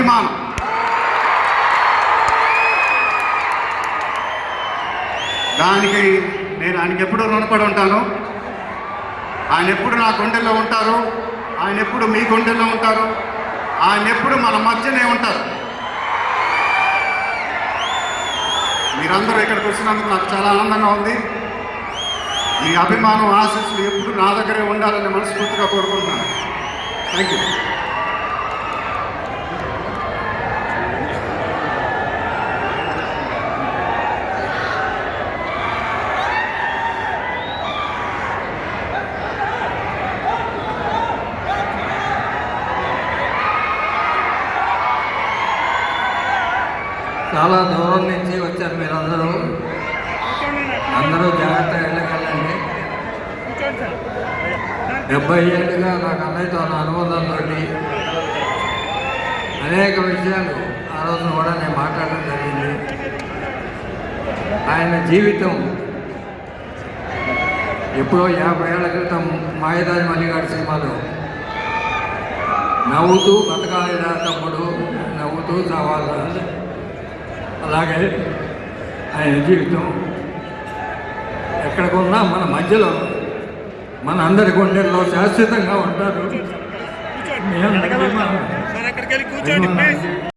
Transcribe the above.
అభిమానం. దానికి నేను ఆయనకి ఎప్పుడు రుణపడి ఉంటాను. ఆయన ఎప్పుడు నా గుండెల్లో ఉంటారు. ఆయన ఎప్పుడు మీ గుండెల్లో ఉంటారు. ఆయన ఎప్పుడు మన మధ్యనే ఉంటారు. మీరందరూ ఇక్కడికి వచ్చినందుకు నాకు చాలా ఆనందంగా ఉంది. మీ అభిమానం ఆశస్సులు ఎప్పుడు నా దగ్గరే ఉండాలని మనస్ఫూర్తిగా కోరుకుంటున్నాను. థ్యాంక్ యూ చాలా దూరం నుంచి వచ్చారు మీరందరూ. అందరూ జాగ్రత్త వెళ్ళకండి. డెబ్బై ఏళ్ళుగా నాకు అన్నయ్యతో ఉన్న అనుబంధంతో అనేక విషయాలు ఆ రోజు కూడా నేను మాట్లాడడం జరిగింది. ఆయన జీవితం ఎప్పుడో యాభై ఏళ్ళ క్రితం మాయదారి మల్లిగాడి సినిమాలో నవ్వుతూ బతకాలి రా తమ్ముడు నవ్వుతూ చావాలి అలాగే ఆయన జీవితం ఎక్కడికున్నా మన మధ్యలో మన అందరి గుండెల్లో శాశ్వతంగా ఉంటారు.